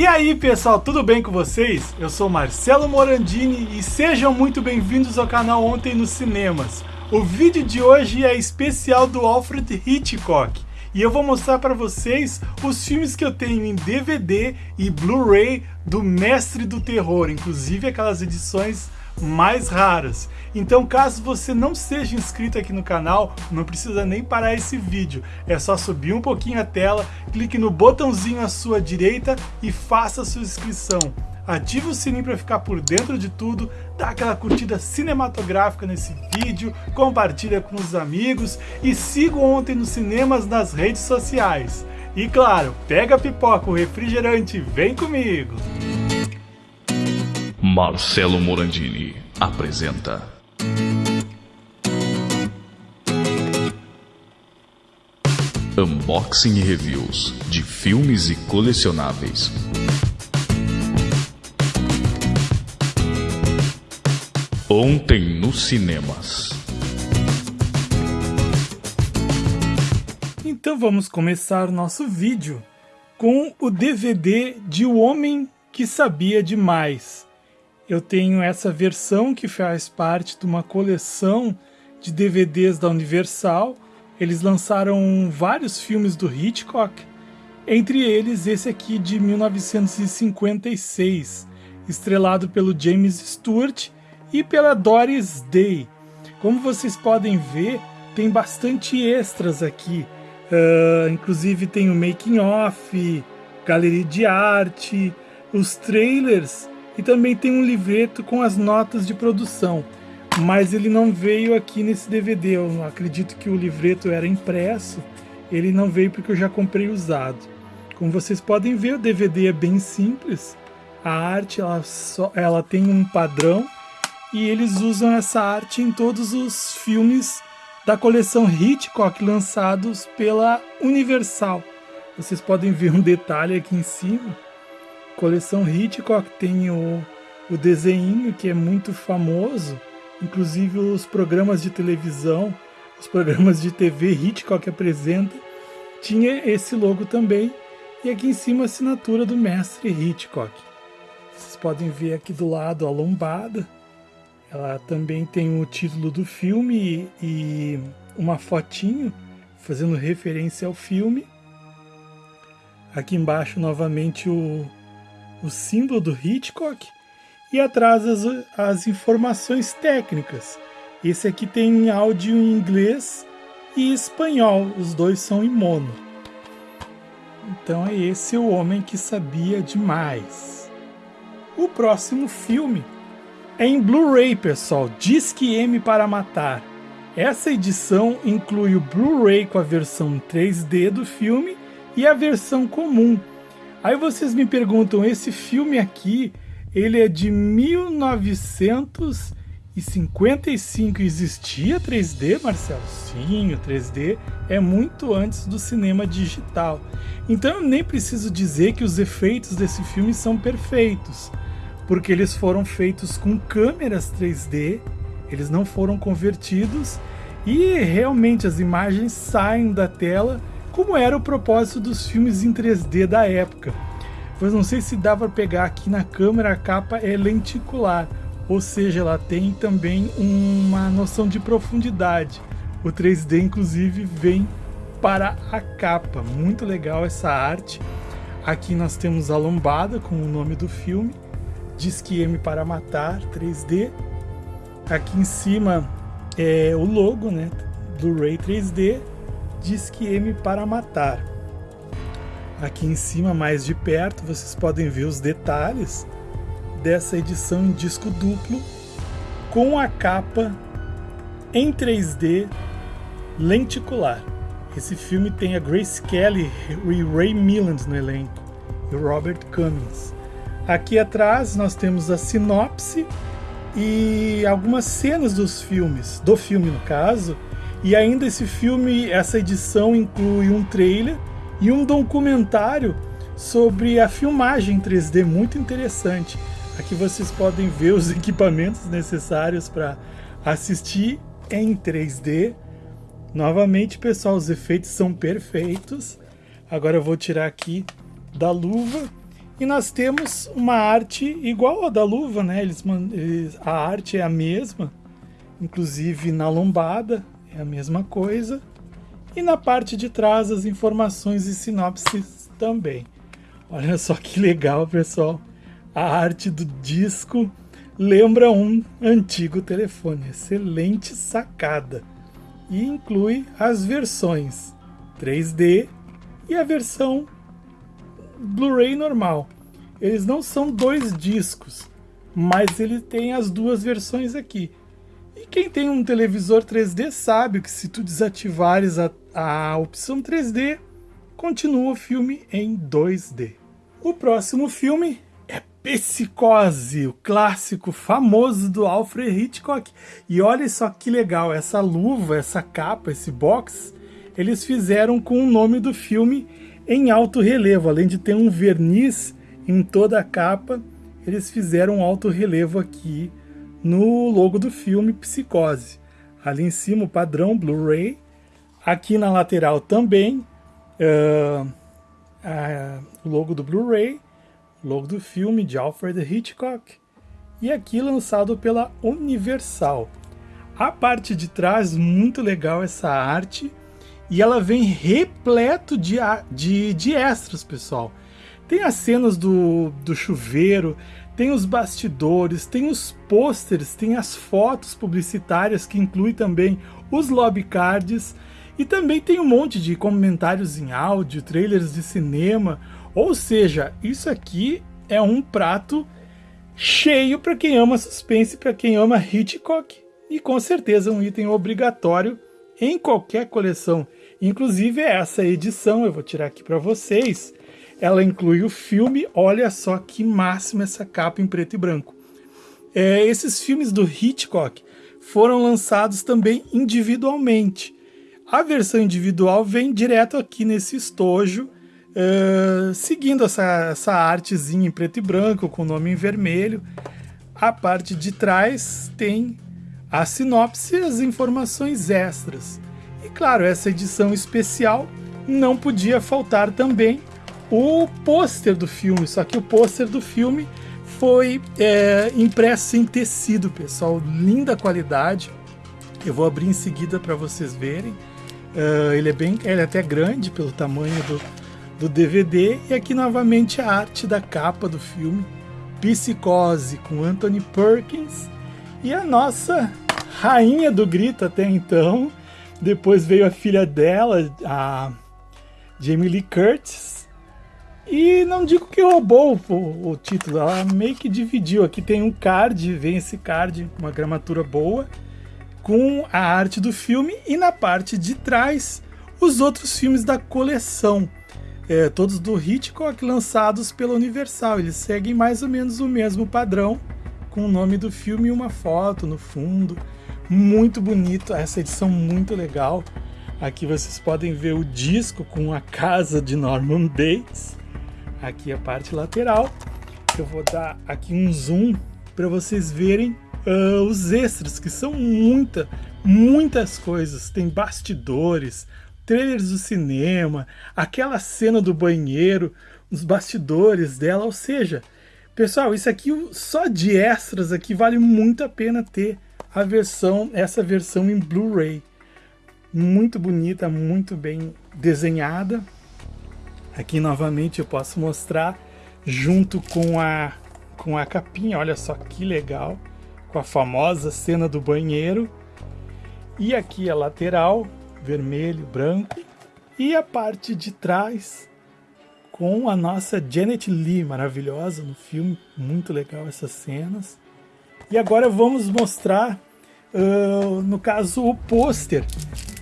E aí pessoal, tudo bem com vocês? Eu sou Marcelo Morandini e sejam muito bem-vindos ao canal Ontem nos Cinemas. O vídeo de hoje é especial do Alfred Hitchcock e eu vou mostrar para vocês os filmes que eu tenho em DVD e Blu-ray do Mestre do Terror, inclusive aquelas edições mais raras. Então caso você não seja inscrito aqui no canal, não precisa nem parar esse vídeo. É só subir um pouquinho a tela, clique no botãozinho à sua direita e faça sua inscrição. Ative o sininho para ficar por dentro de tudo, dá aquela curtida cinematográfica nesse vídeo, compartilha com os amigos e siga Ontem nos Cinemas nas redes sociais. E claro, pega a pipoca, o refrigerante vem comigo! Marcelo Morandini apresenta. Unboxing e reviews de filmes e colecionáveis. Ontem nos cinemas. Então vamos começar nosso vídeo com o DVD de O Homem que Sabia Demais eu tenho essa versão que faz parte de uma coleção de DVDs da Universal. Eles lançaram vários filmes do Hitchcock, entre eles esse aqui de 1956, estrelado pelo James Stewart e pela Doris Day. Como vocês podem ver, tem bastante extras aqui. Uh, inclusive tem o making off, galeria de arte, os trailers e também tem um livreto com as notas de produção, mas ele não veio aqui nesse DVD. Eu acredito que o livreto era impresso, ele não veio porque eu já comprei usado. Como vocês podem ver, o DVD é bem simples. A arte ela, só, ela tem um padrão e eles usam essa arte em todos os filmes da coleção Hitchcock lançados pela Universal. Vocês podem ver um detalhe aqui em cima coleção Hitchcock tem o, o desenho que é muito famoso, inclusive os programas de televisão, os programas de TV Hitchcock apresenta, tinha esse logo também, e aqui em cima a assinatura do mestre Hitchcock. Vocês podem ver aqui do lado a lombada, ela também tem o título do filme e uma fotinho fazendo referência ao filme. Aqui embaixo novamente o, o símbolo do Hitchcock e atrás as, as informações técnicas. Esse aqui tem áudio em inglês e espanhol, os dois são em mono. Então é esse o homem que sabia demais. O próximo filme é em Blu-ray, pessoal, Disque M para Matar. Essa edição inclui o Blu-ray com a versão 3D do filme e a versão comum, Aí vocês me perguntam, esse filme aqui, ele é de 1955. Existia 3D, Marcelo? Sim, o 3D é muito antes do cinema digital. Então eu nem preciso dizer que os efeitos desse filme são perfeitos, porque eles foram feitos com câmeras 3D, eles não foram convertidos e realmente as imagens saem da tela como era o propósito dos filmes em 3D da época. Pois não sei se dá para pegar aqui na câmera, a capa é lenticular, ou seja, ela tem também uma noção de profundidade. O 3D inclusive vem para a capa, muito legal essa arte. Aqui nós temos a lombada com o nome do filme, Disque M para Matar 3D. Aqui em cima é o logo, né? Blu-ray 3D Disque M para matar. Aqui em cima, mais de perto, vocês podem ver os detalhes dessa edição em disco duplo com a capa em 3D lenticular. Esse filme tem a Grace Kelly e Ray Milland no elenco e Robert Cummings. Aqui atrás nós temos a sinopse e algumas cenas dos filmes, do filme no caso, e ainda esse filme, essa edição inclui um trailer e um documentário sobre a filmagem 3D muito interessante. Aqui vocês podem ver os equipamentos necessários para assistir em 3D. Novamente, pessoal, os efeitos são perfeitos. Agora eu vou tirar aqui da luva E nós temos uma arte igual a da luva, né? Eles, eles, a arte é a mesma, inclusive na lombada é a mesma coisa. E na parte de trás as informações e sinopses também. Olha só que legal, pessoal. A arte do disco lembra um antigo telefone. Excelente sacada. E inclui as versões 3D e a versão Blu-ray normal. Eles não são dois discos, mas ele tem as duas versões aqui. E quem tem um televisor 3D sabe que se tu desativares a, a opção 3D, continua o filme em 2D. O próximo filme é Psicose, o clássico famoso do Alfred Hitchcock. E olha só que legal, essa luva, essa capa, esse box, eles fizeram com o nome do filme em alto relevo, além de ter um verniz em toda a capa, eles fizeram um alto relevo aqui no logo do filme Psicose. Ali em cima o padrão Blu-ray, aqui na lateral também uh, uh, o logo do Blu-ray, logo do filme de Alfred Hitchcock e aqui lançado pela Universal. A parte de trás, muito legal essa arte, e ela vem repleto de, de, de extras, pessoal. Tem as cenas do, do chuveiro, tem os bastidores, tem os pôsteres, tem as fotos publicitárias que inclui também os lobby cards. E também tem um monte de comentários em áudio, trailers de cinema. Ou seja, isso aqui é um prato cheio para quem ama suspense, para quem ama Hitchcock. E com certeza um item obrigatório em qualquer coleção. Inclusive essa edição, eu vou tirar aqui para vocês, ela inclui o filme, olha só que máximo essa capa em preto e branco. É, esses filmes do Hitchcock foram lançados também individualmente. A versão individual vem direto aqui nesse estojo, uh, seguindo essa, essa artezinha em preto e branco, com o nome em vermelho. A parte de trás tem a sinopse e as informações extras. E claro, essa edição especial não podia faltar também o pôster do filme, só que o pôster do filme foi é, impresso em tecido, pessoal, linda qualidade. Eu vou abrir em seguida para vocês verem. Uh, ele é bem, ele é até grande pelo tamanho do, do DVD e aqui novamente a arte da capa do filme, Psicose com Anthony Perkins e a nossa rainha do grito até então, depois veio a filha dela, a Jamie Lee Curtis. E não digo que roubou o, o, título, ela meio que dividiu. Aqui tem um card, vem esse card, uma gramatura boa, com a arte do filme, e na parte de trás, os outros filmes da coleção. É, todos do Hitchcock lançados pela Universal. Eles seguem mais ou menos o mesmo padrão, com o nome do filme e uma foto no fundo muito bonito, essa edição muito legal. Aqui vocês podem ver o disco com a casa de Norman Bates. Aqui a parte lateral. Eu vou dar aqui um zoom para vocês verem uh, os extras, que são muita, muitas coisas. Tem bastidores, trailers do cinema, aquela cena do banheiro, os bastidores dela, ou seja, pessoal, isso aqui só de extras aqui vale muito a pena ter a versão, essa versão em Blu-ray. Muito bonita, muito bem desenhada. Aqui novamente eu posso mostrar junto com a com a capinha, olha só que legal, com a famosa cena do banheiro. E aqui a lateral, vermelho, branco, e a parte de trás com a nossa Janet Lee, maravilhosa no filme, muito legal essas cenas. E agora vamos mostrar, uh, no caso, o pôster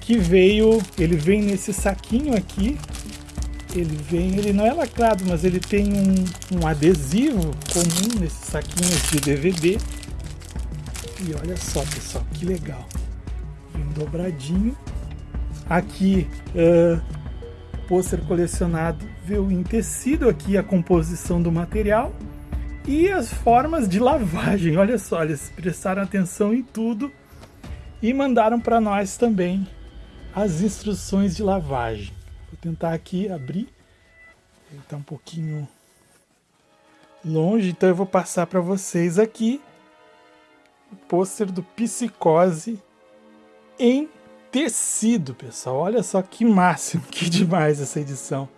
que veio, ele vem nesse saquinho aqui, ele vem, ele não é lacrado, mas ele tem um, um adesivo comum nesses saquinhos de DVD. E olha só, pessoal, que legal. Vem dobradinho. Aqui, uh, pôster colecionado veio em tecido aqui a composição do material e as formas de lavagem. Olha só, eles prestaram atenção em tudo e mandaram para nós também as instruções de lavagem. Vou tentar aqui abrir. Ele está um pouquinho longe, então eu vou passar para vocês aqui o pôster do Psicose em tecido, pessoal. Olha só que máximo, que demais essa edição.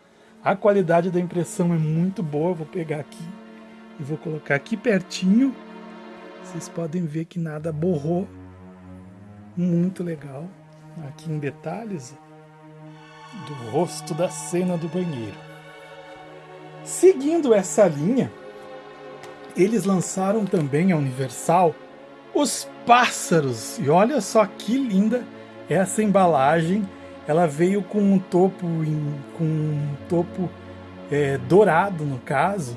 A qualidade da impressão é muito boa. Vou pegar aqui e vou colocar aqui pertinho. Vocês podem ver que nada borrou. Muito legal. Aqui em detalhes do rosto da cena do banheiro. Seguindo essa linha, eles lançaram também a Universal os pássaros. E olha só que linda essa embalagem. Ela veio com um topo, em, com um topo é, dourado, no caso.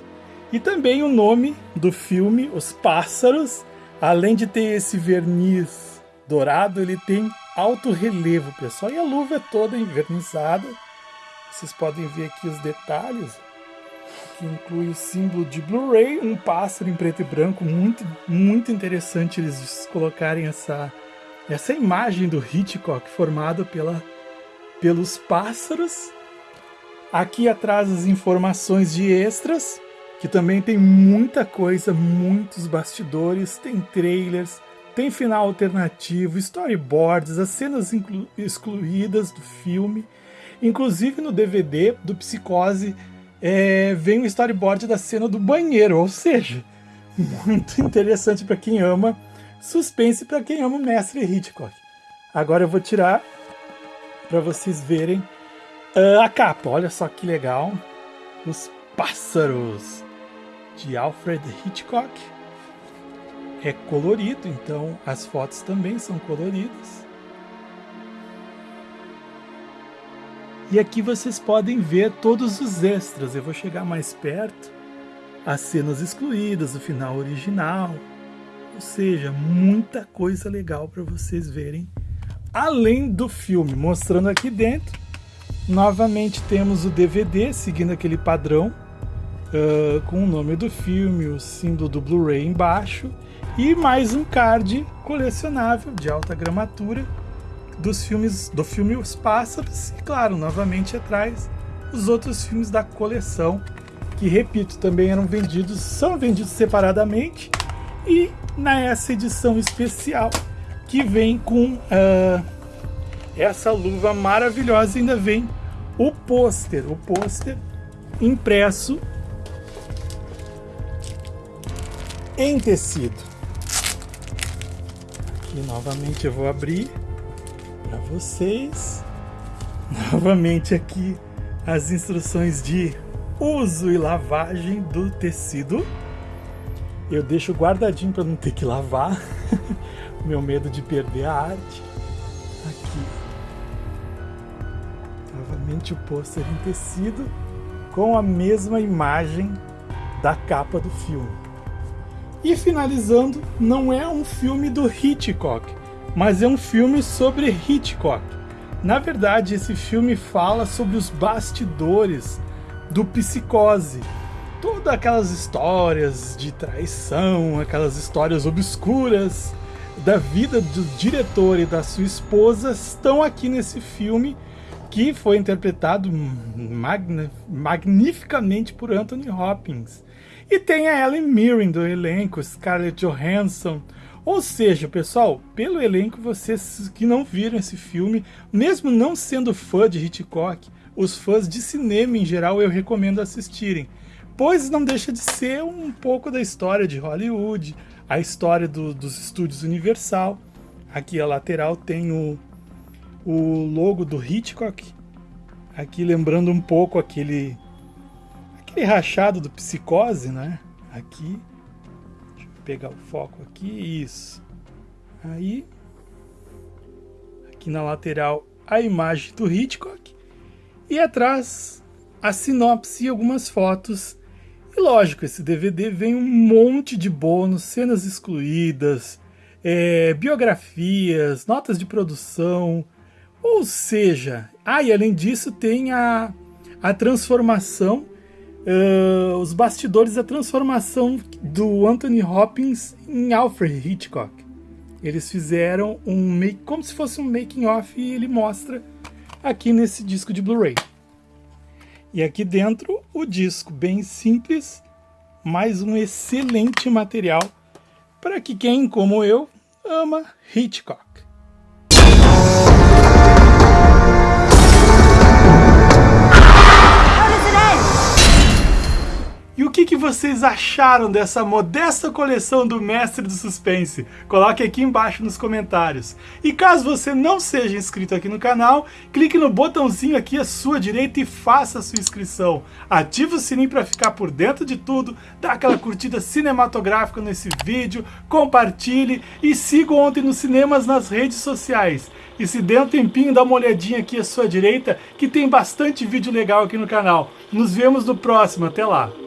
E também o nome do filme, Os Pássaros. Além de ter esse verniz dourado, ele tem alto relevo, pessoal. E a luva é toda envernizada. Vocês podem ver aqui os detalhes que inclui o símbolo de Blu-ray, um pássaro em preto e branco, muito, muito interessante eles colocarem essa, essa imagem do Hitchcock formado pela, pelos pássaros. Aqui atrás as informações de extras, que também tem muita coisa, muitos bastidores, tem trailers, tem final alternativo, storyboards, as cenas excluídas do filme, inclusive no DVD do Psicose é, vem o storyboard da cena do banheiro, ou seja, muito interessante para quem ama suspense para quem ama o mestre Hitchcock. Agora eu vou tirar para vocês verem uh, a capa. Olha só que legal, os pássaros de Alfred Hitchcock. É colorido, então as fotos também são coloridas. E aqui vocês podem ver todos os extras. Eu vou chegar mais perto. As cenas excluídas, o final original. Ou seja, muita coisa legal para vocês verem. Além do filme, mostrando aqui dentro. Novamente temos o DVD, seguindo aquele padrão. Uh, com o nome do filme, o símbolo do Blu-ray embaixo. E mais um card colecionável de alta gramatura dos filmes do filme Os Pássaros e claro, novamente atrás os outros filmes da coleção que repito, também eram vendidos, são vendidos separadamente e nessa edição especial que vem com uh, essa luva maravilhosa ainda vem o pôster, o pôster impresso em tecido. Aqui novamente eu vou abrir para vocês. Novamente aqui as instruções de uso e lavagem do tecido. Eu deixo guardadinho para não ter que lavar. Meu medo de perder a arte. Aqui. Novamente o pôster em tecido com a mesma imagem da capa do filme. E finalizando, não é um filme do Hitchcock, mas é um filme sobre Hitchcock. Na verdade, esse filme fala sobre os bastidores do Psicose. Todas aquelas histórias de traição, aquelas histórias obscuras da vida do diretor e da sua esposa estão aqui nesse filme que foi interpretado magn magnificamente por Anthony Hopkins. E tem a Ellen Mirren do elenco, Scarlett Johansson, ou seja, pessoal, pelo elenco, vocês que não viram esse filme, mesmo não sendo fã de Hitchcock, os fãs de cinema em geral eu recomendo assistirem, pois não deixa de ser um pouco da história de Hollywood, a história do, dos estúdios Universal. Aqui a lateral tem o, o logo do Hitchcock, aqui lembrando um pouco aquele, aquele rachado do Psicose, né? Aqui pegar o foco aqui, isso. Aí, aqui na lateral, a imagem do Hitchcock. E atrás, a sinopse e algumas fotos. E lógico, esse DVD vem um monte de bônus, cenas excluídas, é, biografias, notas de produção. Ou seja, ah, e além disso tem a, a transformação uh, os bastidores da transformação do Anthony Hopkins em Alfred Hitchcock. Eles fizeram um make, como se fosse um making off e ele mostra aqui nesse disco de Blu-ray. E aqui dentro o disco bem simples, mais um excelente material para que quem, como eu, ama Hitchcock. Vocês acharam dessa modesta coleção do Mestre do Suspense? Coloque aqui embaixo nos comentários. E caso você não seja inscrito aqui no canal, clique no botãozinho aqui à sua direita e faça a sua inscrição. Ative o sininho para ficar por dentro de tudo, dá aquela curtida cinematográfica nesse vídeo, compartilhe e siga Ontem nos Cinemas nas redes sociais. E se der um tempinho, dá uma olhadinha aqui à sua direita, que tem bastante vídeo legal aqui no canal. Nos vemos no próximo, até lá!